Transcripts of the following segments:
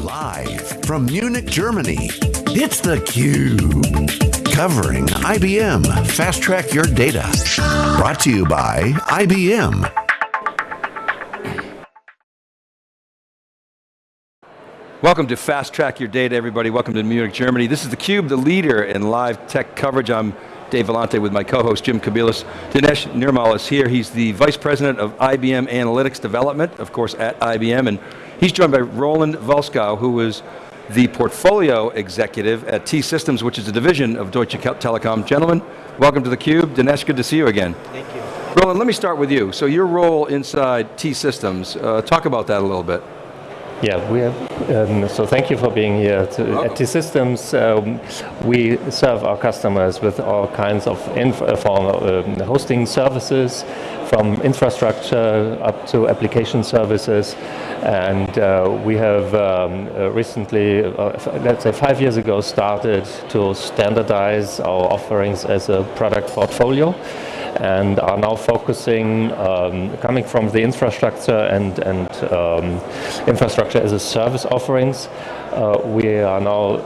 Live from Munich, Germany, it's theCUBE. Covering IBM Fast Track Your Data. Brought to you by IBM. Welcome to Fast Track Your Data, everybody. Welcome to Munich, Germany. This is theCUBE, the leader in live tech coverage. I'm Dave Vellante with my co-host Jim Kobielus. Dinesh Nirmal is here. He's the Vice President of IBM Analytics Development, of course at IBM, and he's joined by Roland Voelskow, who is the Portfolio Executive at T-Systems, which is a division of Deutsche Telekom. Gentlemen, welcome to theCUBE. Dinesh, good to see you again. Thank you. Roland, let me start with you. So your role inside T-Systems, uh, talk about that a little bit. Yeah, we have, um, so thank you for being here. To, at T-Systems, um, we serve our customers with all kinds of uh, um, hosting services, from infrastructure up to application services. And uh, we have um, uh, recently, uh, let's say five years ago, started to standardize our offerings as a product portfolio and are now focusing, um, coming from the infrastructure and, and um, infrastructure as a service offerings, uh, we are now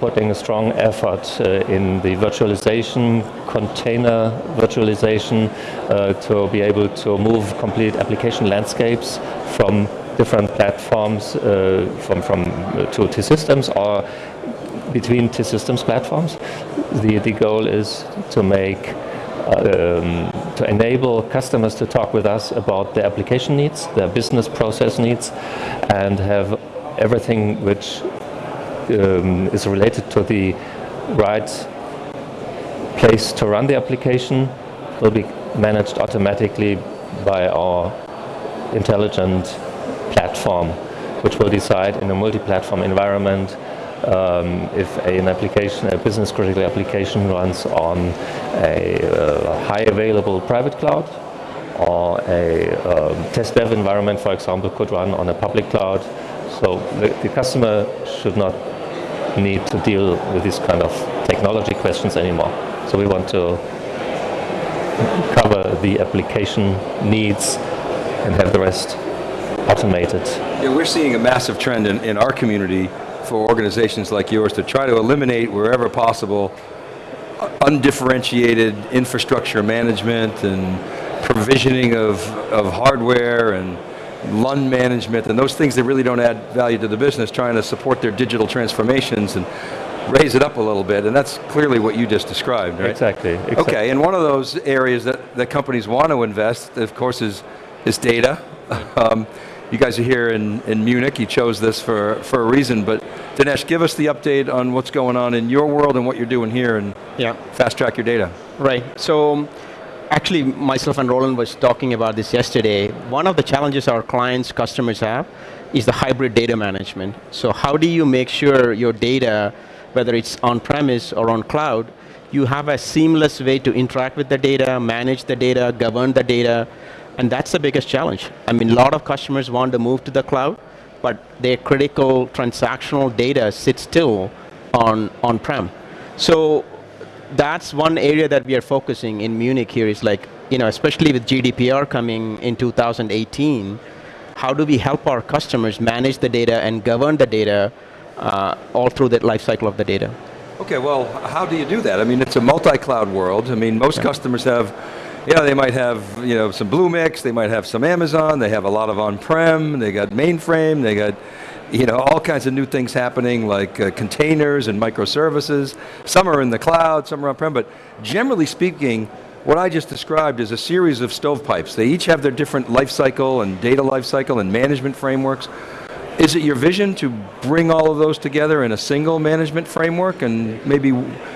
putting a strong effort uh, in the virtualization, container virtualization, uh, to be able to move complete application landscapes from different platforms uh, from, from uh, to T-Systems or between T-Systems platforms. The, the goal is to make um, to enable customers to talk with us about their application needs, their business process needs, and have everything which um, is related to the right place to run the application will be managed automatically by our intelligent platform, which will decide in a multi-platform environment um, if an application, a business critical application runs on a uh, high available private cloud or a um, test dev environment, for example, could run on a public cloud. So the, the customer should not need to deal with these kind of technology questions anymore. So we want to cover the application needs and have the rest automated. Yeah, we're seeing a massive trend in, in our community for organizations like yours to try to eliminate wherever possible undifferentiated infrastructure management and provisioning of, of hardware and LUN management and those things that really don't add value to the business, trying to support their digital transformations and raise it up a little bit, and that's clearly what you just described, right? Exactly. exactly. Okay, and one of those areas that, that companies want to invest, of course, is, is data. Um, you guys are here in, in Munich, you chose this for, for a reason, but Dinesh, give us the update on what's going on in your world and what you're doing here and yeah. fast track your data. Right, so um, actually myself and Roland was talking about this yesterday. One of the challenges our clients, customers have is the hybrid data management. So how do you make sure your data, whether it's on-premise or on cloud, you have a seamless way to interact with the data, manage the data, govern the data, and that's the biggest challenge. I mean, a lot of customers want to move to the cloud, but their critical transactional data sits still on on-prem. So that's one area that we are focusing in Munich here is like, you know, especially with GDPR coming in 2018, how do we help our customers manage the data and govern the data uh, all through the life cycle of the data? Okay, well, how do you do that? I mean, it's a multi-cloud world. I mean, most yeah. customers have yeah, they might have you know some Bluemix, they might have some Amazon, they have a lot of on-prem, they got mainframe, they got you know all kinds of new things happening like uh, containers and microservices. Some are in the cloud, some are on-prem, but generally speaking, what I just described is a series of stovepipes. They each have their different life cycle and data life cycle and management frameworks. Is it your vision to bring all of those together in a single management framework and maybe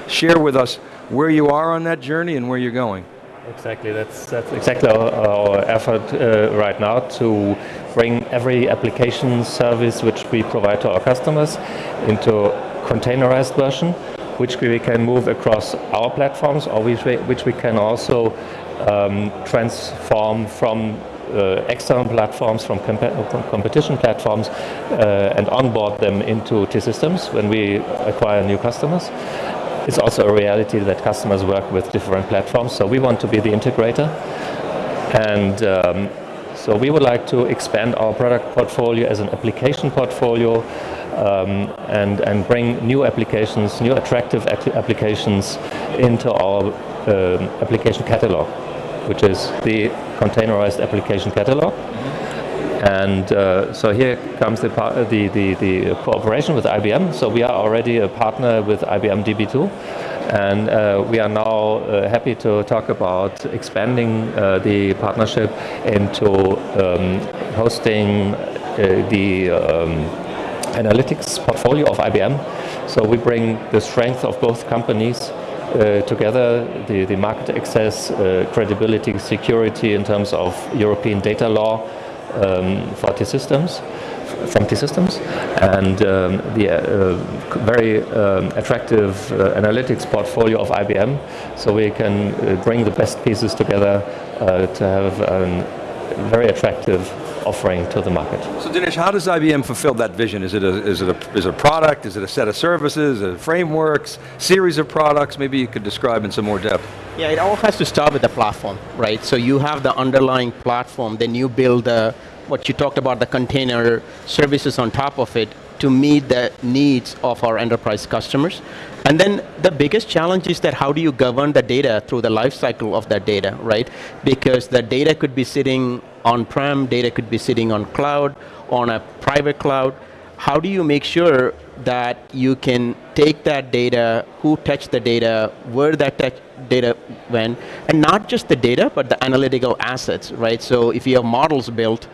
share with us where you are on that journey and where you're going? Exactly, that's, that's exactly our, our effort uh, right now to bring every application service which we provide to our customers into containerized version, which we can move across our platforms or which we, which we can also um, transform from uh, external platforms, from, comp competition platforms, uh, and onboard them into T-Systems when we acquire new customers. It's also a reality that customers work with different platforms, so we want to be the integrator. And um, so we would like to expand our product portfolio as an application portfolio um, and, and bring new applications, new attractive applications into our um, application catalog, which is the containerized application catalog. And uh, so here comes the, the, the, the, cooperation with IBM. So we are already a partner with IBM DB2. And uh, we are now uh, happy to talk about expanding uh, the partnership into um, hosting uh, the um, analytics portfolio of IBM. So we bring the strength of both companies uh, together, the, the market access, uh, credibility, security in terms of European data law um, for T-Systems, from T-Systems, and um, the uh, very um, attractive uh, analytics portfolio of IBM, so we can uh, bring the best pieces together uh, to have a very attractive offering to the market. So Dinesh, how does IBM fulfill that vision? Is it a, is it a, is it a product? Is it a set of services, a frameworks, series of products? Maybe you could describe in some more depth. Yeah, it all has to start with the platform, right? So you have the underlying platform, then you build the, what you talked about, the container services on top of it to meet the needs of our enterprise customers. And then the biggest challenge is that how do you govern the data through the life cycle of that data, right? Because the data could be sitting on-prem, data could be sitting on cloud, on a private cloud. How do you make sure that you can take that data, who touched the data, where that data went, and not just the data, but the analytical assets, right? So if you have models built,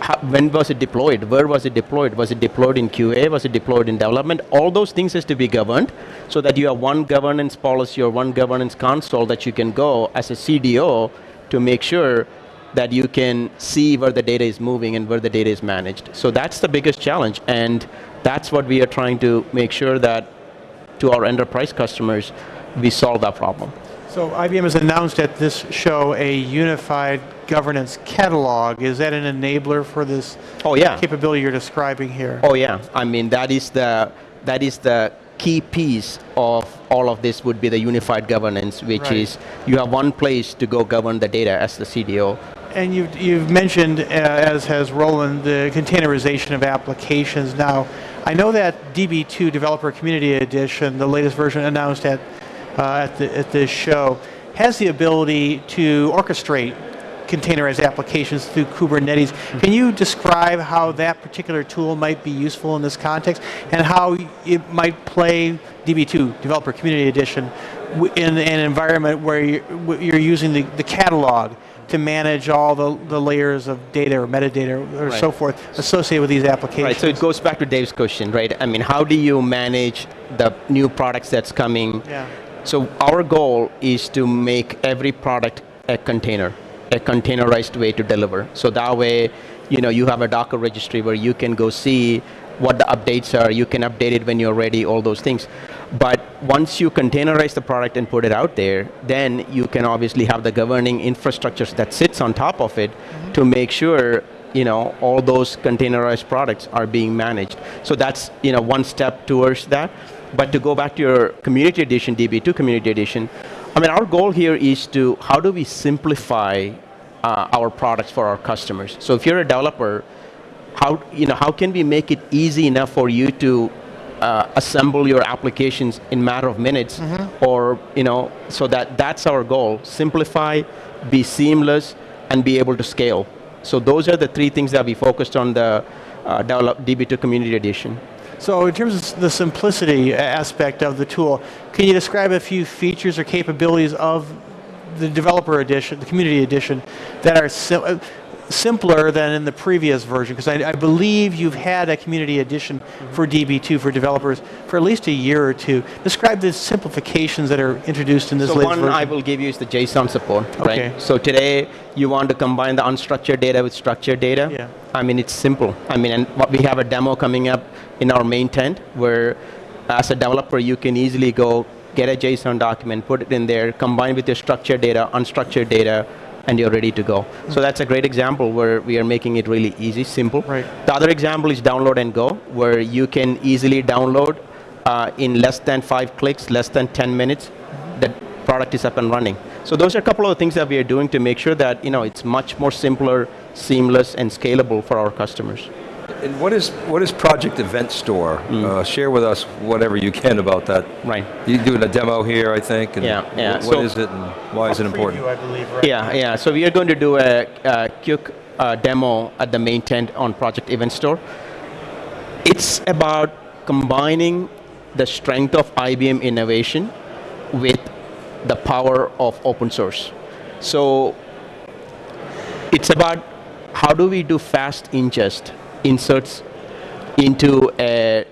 how, when was it deployed? Where was it deployed? Was it deployed in QA? Was it deployed in development? All those things has to be governed so that you have one governance policy or one governance console that you can go as a CDO to make sure that you can see where the data is moving and where the data is managed. So that's the biggest challenge, and that's what we are trying to make sure that to our enterprise customers, we solve that problem. So IBM has announced at this show a unified governance catalog. Is that an enabler for this oh, yeah. capability you're describing here? Oh yeah, I mean that is the that is the key piece of all of this would be the unified governance, which right. is you have one place to go govern the data as the CDO. And you've, you've mentioned, uh, as has Roland, the containerization of applications. Now, I know that DB2 Developer Community Edition, the latest version announced at uh, at, the, at this show, has the ability to orchestrate containerized applications through Kubernetes. Can you describe how that particular tool might be useful in this context and how it might play DB2, Developer Community Edition, in an environment where you're, using the, the catalog to manage all the, the layers of data or metadata or right. so forth associated with these applications. Right, so it goes back to Dave's question, right? I mean, how do you manage the new products that's coming? Yeah so our goal is to make every product a container, a containerized way to deliver. So that way, you know, you have a Docker registry where you can go see what the updates are, you can update it when you're ready, all those things. But once you containerize the product and put it out there, then you can obviously have the governing infrastructures that sits on top of it mm -hmm. to make sure you know, all those containerized products are being managed. So that's you know, one step towards that. But to go back to your community edition, DB2 community edition, I mean, our goal here is to, how do we simplify uh, our products for our customers? So if you're a developer, how, you know, how can we make it easy enough for you to uh, assemble your applications in matter of minutes mm -hmm. or you know so that that's our goal simplify be seamless and be able to scale so those are the three things that we focused on the uh, develop db2 community edition so in terms of the simplicity aspect of the tool, can you describe a few features or capabilities of the developer edition, the community edition, that are uh, simpler than in the previous version? Because I, I, believe you've had a community edition mm -hmm. for DB2 for developers for at least a year or two. Describe the simplifications that are introduced in this so latest version. So one I will give you is the JSON support, okay. right? So today you want to combine the unstructured data with structured data. Yeah. I mean, it's simple. I mean, and we have a demo coming up in our main tent where as a developer you can easily go get a JSON document, put it in there, combine with your structured data, unstructured data, and you're ready to go. Mm. So that's a great example where we are making it really easy, simple. Right. The other example is download and go, where you can easily download uh, in less than five clicks, less than 10 minutes, mm-hmm. the product is up and running. So those are a couple of things that we are doing to make sure that you know it's much more simpler, seamless, and scalable for our customers. And what is what is Project Event Store? Uh, share with us whatever you can about that. Right. You're doing a demo here, I think. And Yeah, yeah, wh- What so- is it and why is it important? Preview, I believe, right? Yeah, yeah. So we are going to do a, a quick uh, demo at the main tent on Project Event Store. It's about combining the strength of IBM innovation with the power of open source. So it's about how do we do fast ingest inserts into a,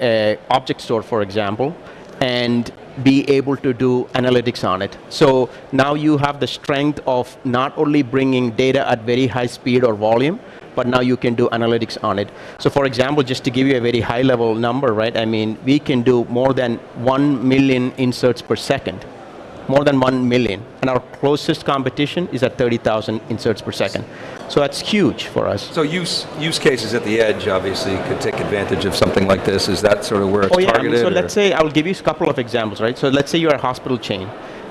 a object store, for example, and be able to do analytics on it. So now you have the strength of not only bringing data at very high speed or volume, but now you can do analytics on it. So for example, just to give you a very high level number, right? I mean, we can do more than 1 million inserts per second more than 1 million. And our closest competition is at 30,000 inserts per second. So that's huge for us. So use use cases at the edge obviously could take advantage of something like this. Is that sort of where it's Oh yeah, I targeted? mean, so or- let's say, I'll give you a couple of examples, right? So let's say you're a hospital chain.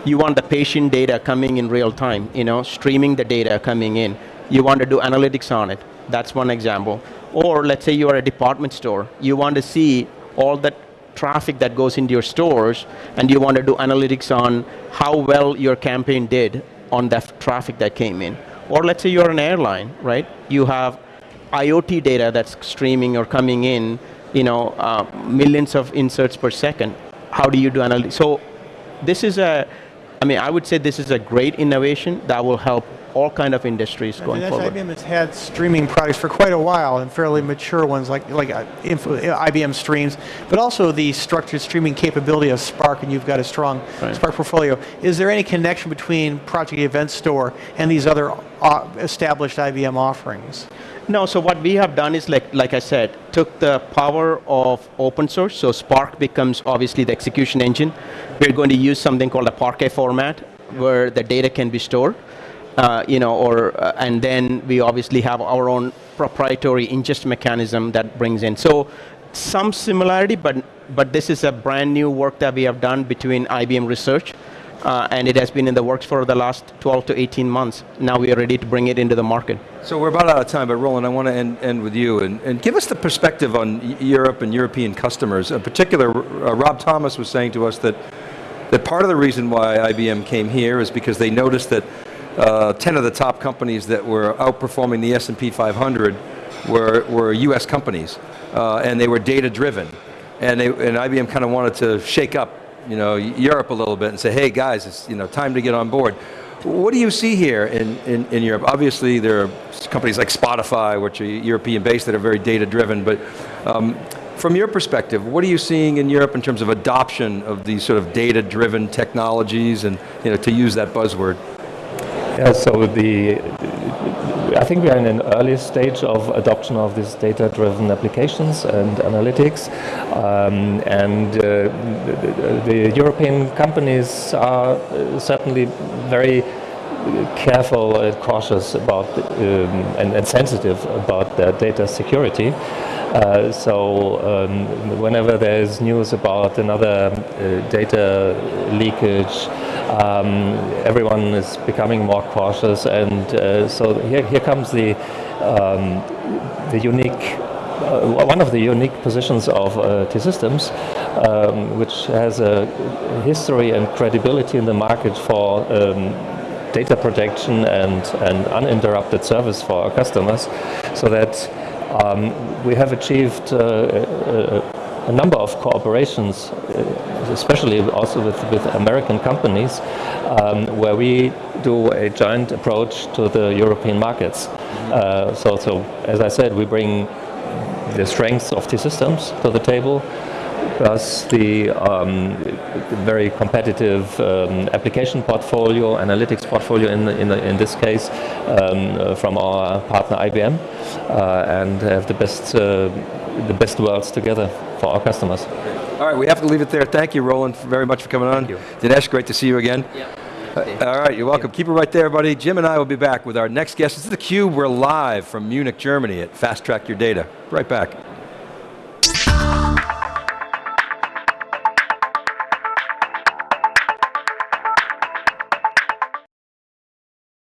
You want the patient data coming in real time, you know, streaming the data coming in. You want to do analytics on it. That's one example. Or let's say you are a department store. You want to see all that traffic that goes into your stores and you want to do analytics on how well your campaign did on that traffic that came in. Or let's say you're an airline, right? You have IoT data that's streaming or coming in, you know, uh, millions of inserts per second. How do you do analytics? So this is a, I mean, I would say this is a great innovation that will help all kind of industries I going forward. IBM has had streaming products for quite a while, and fairly mature ones like like uh, info, uh, IBM Streams, but also the structured streaming capability of Spark, and you've got a strong Right. Spark portfolio. Is there any connection between Project Event Store and these other uh, established IBM offerings? No, so what we have done is like, like I said, took the power of open source. So Spark becomes obviously the execution engine. We're going to use something called a Parquet format, where the data can be stored. Uh, you know, or uh, and then we obviously have our own proprietary ingest mechanism that brings in. So some similarity, but but this is a brand new work that we have done between IBM Research. Uh, and it has been in the works for the last 12 to 18 months. Now we are ready to bring it into the market. So we're about out of time, but Roland, I want to end, end with you and, and give us the perspective on Europe and European customers. In particular, uh, Rob Thomas was saying to us that, that part of the reason why IBM came here is because they noticed that uh, 10 of the top companies that were outperforming the S&P 500 were, were US companies, uh, and they were data driven. And, they, and IBM kind of wanted to shake up you know, Europe a little bit and say, hey guys, it's you know, time to get on board. What do you see here in, in, in Europe? Obviously there are companies like Spotify, which are European based that are very data driven, but um, from your perspective, what are you seeing in Europe in terms of adoption of these sort of data driven technologies and you know, to use that buzzword? Yeah, so the, I think we are in an early stage of adoption of these data-driven applications and analytics, um, and uh, the, the European companies are uh, certainly very careful and cautious about um, and, and sensitive about their data security. Uh, so um, whenever there is news about another uh, data leakage, um, everyone is becoming more cautious, and uh, so here, here comes the um, the unique. Uh, one of the unique positions of uh, T-Systems, um, which has a history and credibility in the market for um, data protection and, and uninterrupted service for our customers, so that um, we have achieved uh, a number of cooperations, uh, especially also with, with American companies, um, where we do a joint approach to the European markets. Uh, so, so, as I said, we bring the strengths of T-Systems to the table, plus the um, very competitive um, application portfolio, analytics portfolio in, in, in this case, um, uh, from our partner IBM, uh, and have the best, uh, the best worlds together for our customers. All right, we have to leave it there. Thank you, Roland, very much for coming on. you. Dinesh, great to see you again. Uh, all right, you're welcome. Keep it right there, buddy. Jim and I will be back with our next guest. This is theCUBE. We're live from Munich, Germany at Fast Track Your Data. Right back.